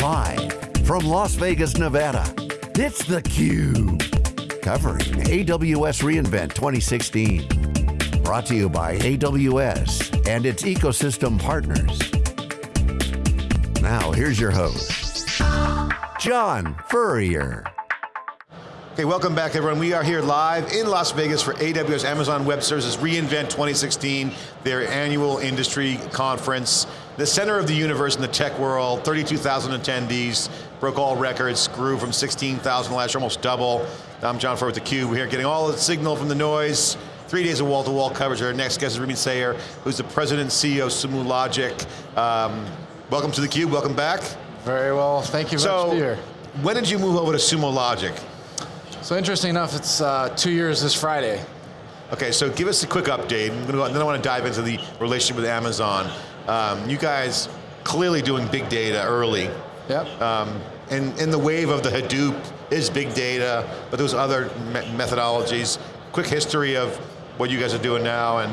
Live from Las Vegas, Nevada, it's theCUBE. Covering AWS reInvent 2016. Brought to you by AWS and its ecosystem partners. Now, here's your host, John Furrier. Okay, welcome back everyone. We are here live in Las Vegas for AWS Amazon Web Services reInvent 2016, their annual industry conference. The center of the universe in the tech world, 32,000 attendees, broke all records, grew from 16,000 last year, almost double. I'm John Furrier with theCUBE. We're here getting all the signal from the noise, three days of wall-to-wall -wall coverage. Our next guest is Ramin Sayar, who's the president and CEO of Sumo Logic. Um, welcome to theCUBE, welcome back. Very well, thank you so, much here. when did you move over to Sumo Logic? So interesting enough, it's uh, two years this Friday. Okay, so give us a quick update, and then I want to dive into the relationship with Amazon. Um, you guys clearly doing big data early. Yep. Um, and, and the wave of the Hadoop is big data, but those other me methodologies. Quick history of what you guys are doing now and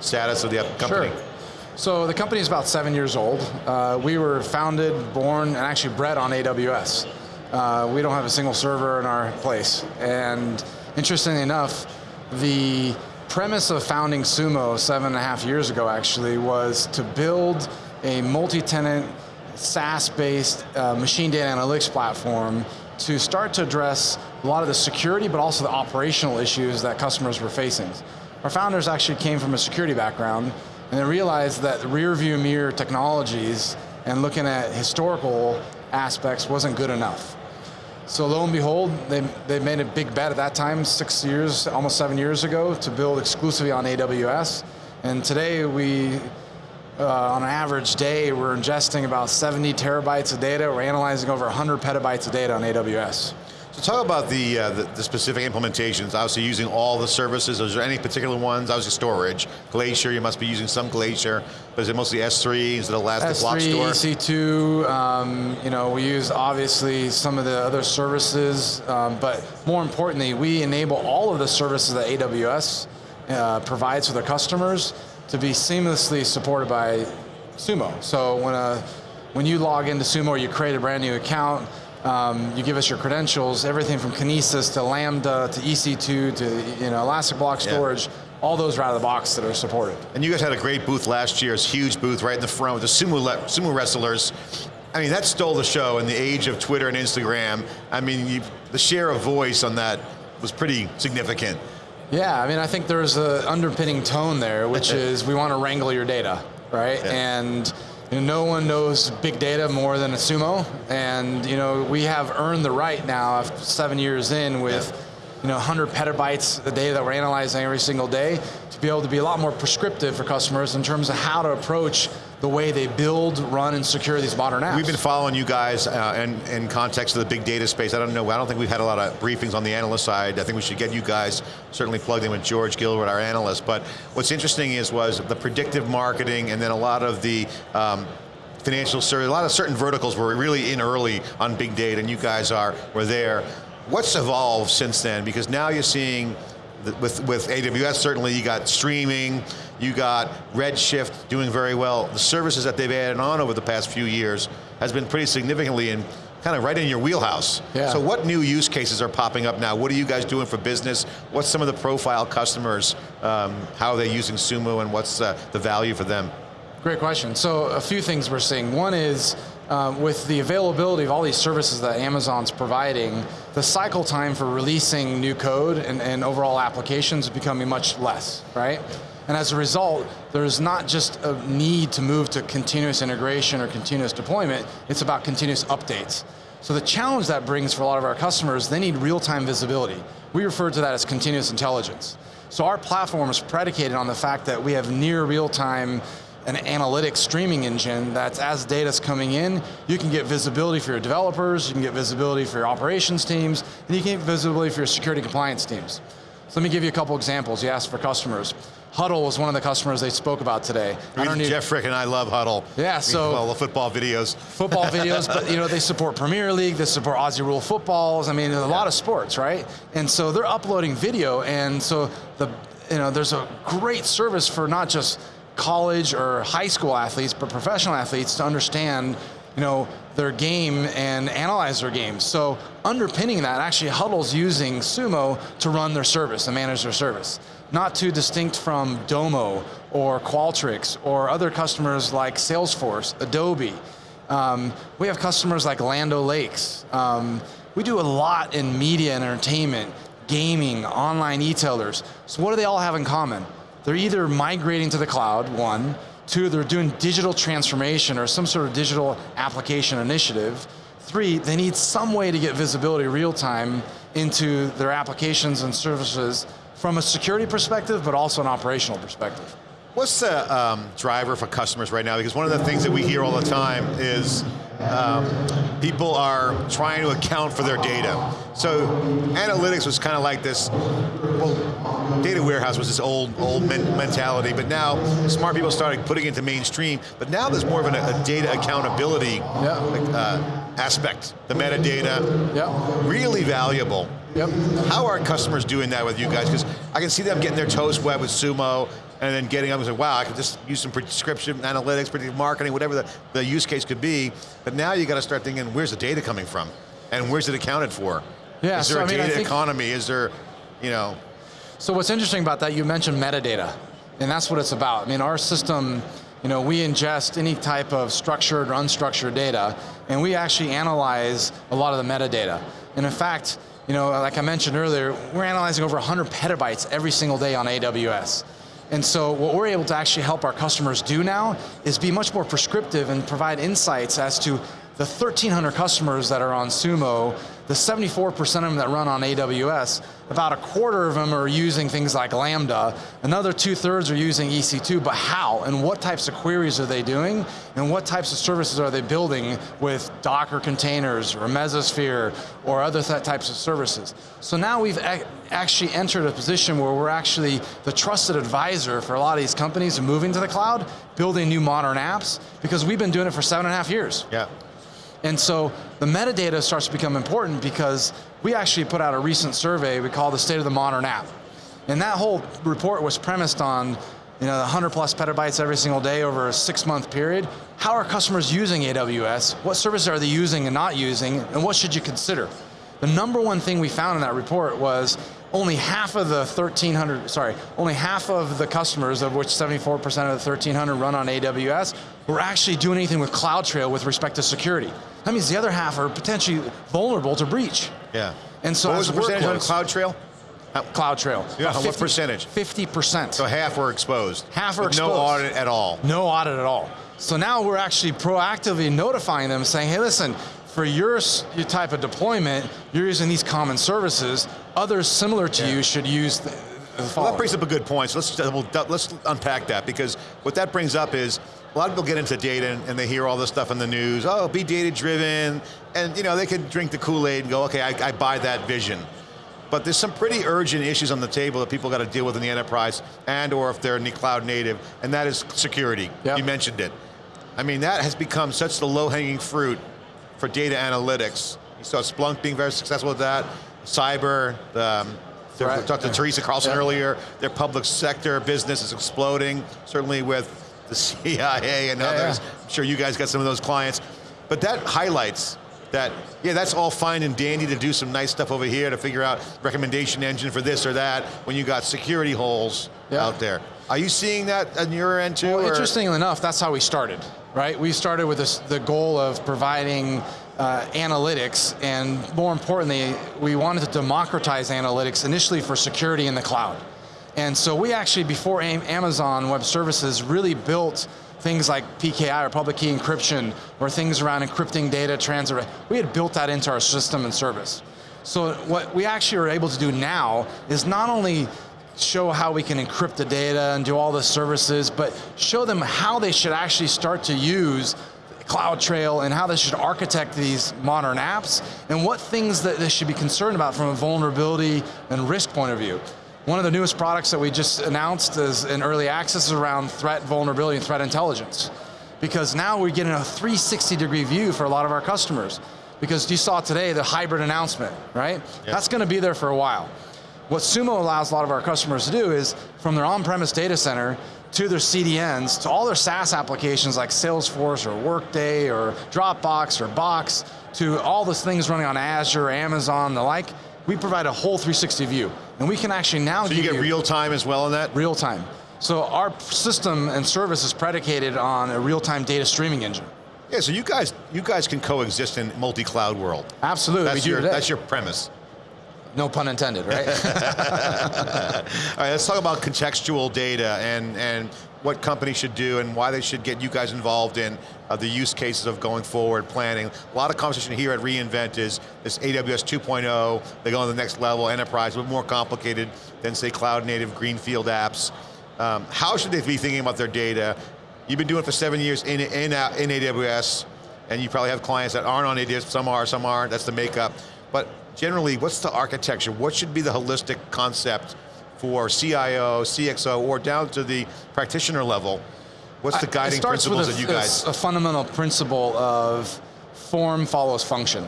status of the company. Sure. So the company is about seven years old. Uh, we were founded, born, and actually bred on AWS. Uh, we don't have a single server in our place. And interestingly enough, the premise of founding Sumo seven and a half years ago actually was to build a multi-tenant SaaS-based uh, machine data analytics platform to start to address a lot of the security but also the operational issues that customers were facing. Our founders actually came from a security background and they realized that rear view mirror technologies and looking at historical aspects wasn't good enough. So lo and behold, they, they made a big bet at that time, six years, almost seven years ago, to build exclusively on AWS. And today we, uh, on an average day, we're ingesting about 70 terabytes of data. We're analyzing over 100 petabytes of data on AWS. So talk about the, uh, the, the, specific implementations, obviously using all the services, is there any particular ones? Obviously storage, Glacier, you must be using some Glacier, but is it mostly S3, is it Elastic S3, Block Store? EC2, um, you know, we use obviously some of the other services, um, but more importantly, we enable all of the services that AWS uh, provides for their customers to be seamlessly supported by Sumo. So when, a, when you log into Sumo or you create a brand new account, um, you give us your credentials, everything from Kinesis to Lambda to EC2 to you know, Elastic Block Storage, yeah. all those are out of the box that are supported. And you guys had a great booth last year, it's huge booth right in the front with the sumo, sumo wrestlers. I mean, that stole the show in the age of Twitter and Instagram. I mean, you, the share of voice on that was pretty significant. Yeah, I mean, I think there's an underpinning tone there, which is we want to wrangle your data, right? Yeah. And you know, no one knows big data more than a sumo, and you know we have earned the right now, after seven years in, with yeah. you know 100 petabytes of data that we're analyzing every single day, be able to be a lot more prescriptive for customers in terms of how to approach the way they build, run, and secure these modern apps. We've been following you guys uh, in, in context of the big data space. I don't know, I don't think we've had a lot of briefings on the analyst side. I think we should get you guys certainly plugged in with George Gilbert, our analyst. But what's interesting is was the predictive marketing and then a lot of the um, financial service, a lot of certain verticals were really in early on big data and you guys are, were there. What's evolved since then? Because now you're seeing with, with AWS, certainly you got streaming, you got Redshift doing very well. The services that they've added on over the past few years has been pretty significantly in kind of right in your wheelhouse. Yeah. So what new use cases are popping up now? What are you guys doing for business? What's some of the profile customers? Um, how are they using Sumo and what's uh, the value for them? Great question. So a few things we're seeing. One is uh, with the availability of all these services that Amazon's providing, the cycle time for releasing new code and, and overall applications is becoming much less, right? And as a result, there's not just a need to move to continuous integration or continuous deployment, it's about continuous updates. So the challenge that brings for a lot of our customers, they need real-time visibility. We refer to that as continuous intelligence. So our platform is predicated on the fact that we have near real-time an analytics streaming engine that's as data's coming in, you can get visibility for your developers, you can get visibility for your operations teams, and you can get visibility for your security compliance teams. So let me give you a couple examples you asked for customers. Huddle was one of the customers they spoke about today. I don't Jeff Frick and I love Huddle. Yeah, so. Well, the football videos. Football videos, but you know, they support Premier League, they support Aussie Rule footballs, I mean, a yeah. lot of sports, right? And so they're uploading video, and so the, you know, there's a great service for not just college or high school athletes, but professional athletes to understand you know, their game and analyze their game. So underpinning that, actually Huddle's using Sumo to run their service and manage their service. Not too distinct from Domo or Qualtrics or other customers like Salesforce, Adobe. Um, we have customers like Land O'Lakes. Um, we do a lot in media and entertainment, gaming, online e-tailers. So what do they all have in common? They're either migrating to the cloud, one, two, they're doing digital transformation or some sort of digital application initiative, three, they need some way to get visibility real time into their applications and services from a security perspective, but also an operational perspective. What's the um, driver for customers right now? Because one of the things that we hear all the time is um, people are trying to account for their data. So analytics was kind of like this, well, data warehouse was this old, old men mentality, but now smart people started putting it into mainstream, but now there's more of an, a data accountability yeah. uh, aspect, the metadata, yeah. really valuable. Yep. How are customers doing that with you guys? Because I can see them getting their toes wet with Sumo, and then getting up and say, wow, I could just use some prescription analytics, predictive marketing, whatever the, the use case could be. But now you got to start thinking, where's the data coming from? And where's it accounted for? Yeah, Is there so, a I mean, data economy? Is there, you know? So what's interesting about that, you mentioned metadata, and that's what it's about. I mean, our system, you know, we ingest any type of structured or unstructured data, and we actually analyze a lot of the metadata. And in fact, you know, like I mentioned earlier, we're analyzing over 100 petabytes every single day on AWS. And so what we're able to actually help our customers do now is be much more prescriptive and provide insights as to the 1,300 customers that are on Sumo, the 74% of them that run on AWS, about a quarter of them are using things like Lambda, another two thirds are using EC2, but how and what types of queries are they doing and what types of services are they building with Docker containers or Mesosphere or other th types of services. So now we've actually entered a position where we're actually the trusted advisor for a lot of these companies moving to the cloud, building new modern apps, because we've been doing it for seven and a half years. Yeah. And so the metadata starts to become important because we actually put out a recent survey we call the State of the Modern App. And that whole report was premised on you know, 100 plus petabytes every single day over a six month period. How are customers using AWS? What services are they using and not using? And what should you consider? The number one thing we found in that report was only half of the 1,300, sorry, only half of the customers, of which 74% of the 1,300 run on AWS, were actually doing anything with CloudTrail with respect to security. That means the other half are potentially vulnerable to breach. Yeah. And so what was the percentage on CloudTrail? Uh, CloudTrail. Yeah, 50, what percentage? 50%. So half were exposed. Half are exposed. No audit at all. No audit at all. So now we're actually proactively notifying them saying, hey listen, for your, your type of deployment, you're using these common services. Others similar to yeah. you should use the, the well, that brings up a good point. So let's, let's unpack that because what that brings up is a lot of people get into data and, and they hear all this stuff in the news. Oh, be data driven, and you know they can drink the Kool-Aid and go, okay, I, I buy that vision. But there's some pretty urgent issues on the table that people got to deal with in the enterprise and or if they're in the cloud native, and that is security. Yep. You mentioned it. I mean, that has become such the low-hanging fruit for data analytics. You saw Splunk being very successful with that, cyber, the, um, right. we talked to Teresa Carlson earlier, their public sector business is exploding, certainly with the CIA and yeah, others. Yeah. I'm sure you guys got some of those clients. But that highlights that, yeah, that's all fine and dandy to do some nice stuff over here to figure out recommendation engine for this or that when you got security holes yeah. out there. Are you seeing that on your end too? Well, interestingly enough, that's how we started right? We started with this, the goal of providing uh, analytics, and more importantly, we wanted to democratize analytics initially for security in the cloud. And so we actually, before Amazon Web Services, really built things like PKI or public key encryption, or things around encrypting data transfer. We had built that into our system and service. So what we actually are able to do now is not only show how we can encrypt the data and do all the services, but show them how they should actually start to use CloudTrail and how they should architect these modern apps and what things that they should be concerned about from a vulnerability and risk point of view. One of the newest products that we just announced is in early access is around threat vulnerability and threat intelligence. Because now we're getting a 360 degree view for a lot of our customers. Because you saw today the hybrid announcement, right? Yep. That's going to be there for a while. What Sumo allows a lot of our customers to do is, from their on-premise data center, to their CDNs, to all their SaaS applications like Salesforce or Workday or Dropbox or Box, to all those things running on Azure, Amazon, the like, we provide a whole 360 view. And we can actually now so you get real time as well in that? Real time. So our system and service is predicated on a real-time data streaming engine. Yeah, so you guys, you guys can coexist in multi-cloud world. Absolutely, that's your, That's your premise. No pun intended, right? All right, let's talk about contextual data and, and what companies should do and why they should get you guys involved in uh, the use cases of going forward, planning. A lot of conversation here at reInvent is this AWS 2.0, they go on the next level, enterprise, a bit more complicated than say cloud native greenfield apps. Um, how should they be thinking about their data? You've been doing it for seven years in, in, uh, in AWS, and you probably have clients that aren't on AWS, some are, some aren't, that's the makeup. But generally, what's the architecture? What should be the holistic concept for CIO, CXO, or down to the practitioner level? What's the guiding principles a, that you guys? a fundamental principle of form follows function,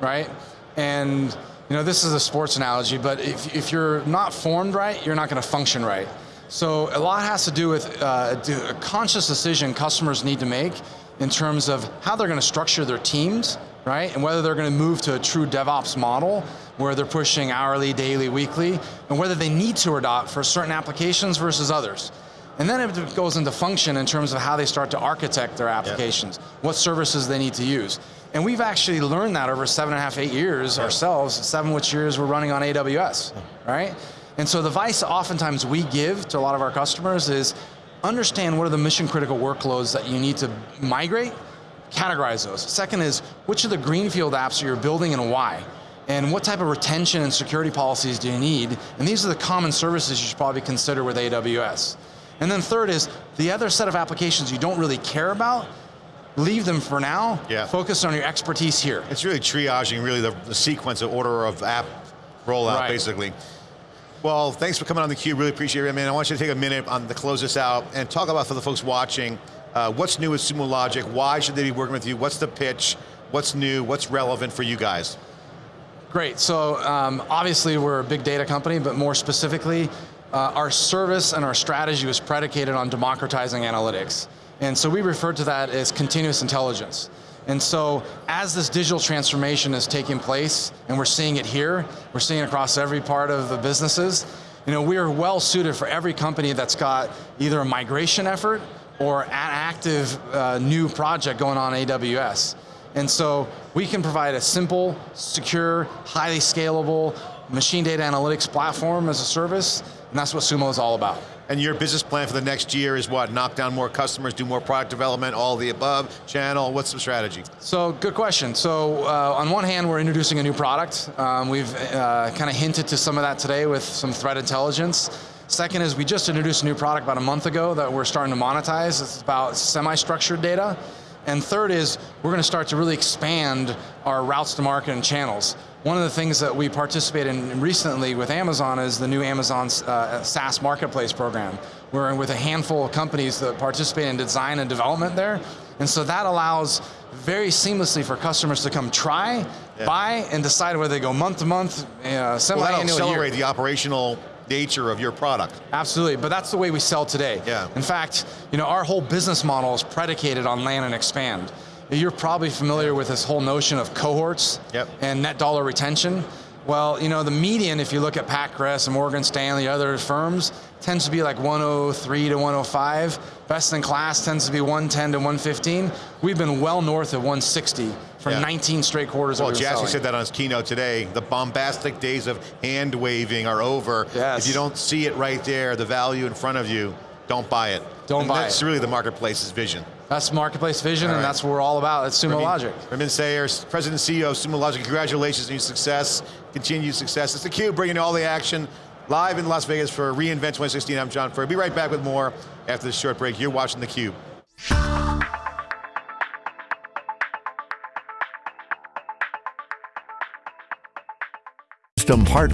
right? And you know, this is a sports analogy, but if, if you're not formed right, you're not going to function right. So a lot has to do with uh, a conscious decision customers need to make in terms of how they're going to structure their teams, right? And whether they're going to move to a true DevOps model where they're pushing hourly, daily, weekly, and whether they need to adopt for certain applications versus others. And then it goes into function in terms of how they start to architect their applications, yep. what services they need to use. And we've actually learned that over seven and a half, eight years yep. ourselves, seven which years we're running on AWS, right? And so the advice oftentimes we give to a lot of our customers is understand what are the mission critical workloads that you need to migrate, categorize those. Second is, which of the greenfield apps are you building and why? And what type of retention and security policies do you need? And these are the common services you should probably consider with AWS. And then third is, the other set of applications you don't really care about, leave them for now, yeah. focus on your expertise here. It's really triaging really the, the sequence, of order of app rollout, right. basically. Well, thanks for coming on theCUBE, really appreciate it, man. I want you to take a minute on to close this out and talk about for the folks watching, uh, what's new with Sumo Logic, why should they be working with you, what's the pitch, what's new, what's relevant for you guys? Great, so um, obviously we're a big data company, but more specifically, uh, our service and our strategy was predicated on democratizing analytics. And so we refer to that as continuous intelligence. And so as this digital transformation is taking place, and we're seeing it here, we're seeing it across every part of the businesses, you know, we are well suited for every company that's got either a migration effort or an active uh, new project going on AWS. And so we can provide a simple, secure, highly scalable machine data analytics platform as a service, and that's what Sumo is all about. And your business plan for the next year is what? Knock down more customers, do more product development, all the above, channel, what's the strategy? So, good question. So, uh, on one hand, we're introducing a new product. Um, we've uh, kind of hinted to some of that today with some threat intelligence. Second is we just introduced a new product about a month ago that we're starting to monetize. It's about semi-structured data. And third is we're going to start to really expand our routes to market and channels. One of the things that we participate in recently with Amazon is the new Amazon uh, SaaS Marketplace program. We're with a handful of companies that participate in design and development there. And so that allows very seamlessly for customers to come try, yeah. buy, and decide whether they go month to month, uh, semi-annual well, that'll accelerate the operational nature of your product. Absolutely, but that's the way we sell today. Yeah. In fact, you know, our whole business model is predicated on land and expand. You're probably familiar with this whole notion of cohorts yep. and net dollar retention. Well, you know, the median, if you look at PacCrest and Morgan Stanley, other firms, tends to be like 103 to 105. Best in class tends to be 110 to 115. We've been well north of 160 for yeah. 19 straight quarters Well, Jassy said that on his keynote today. The bombastic days of hand waving are over. Yes. If you don't see it right there, the value in front of you, don't buy it. Don't and buy that's it. That's really the marketplace's vision. That's marketplace vision, right. and that's what we're all about at Sumo Ramin, Logic. Ramin Sayar, President and CEO of Sumo Logic, congratulations on your success, continued success. It's theCUBE bringing all the action live in Las Vegas for reInvent 2016. I'm John Furrier. Be right back with more after this short break. You're watching theCUBE. Part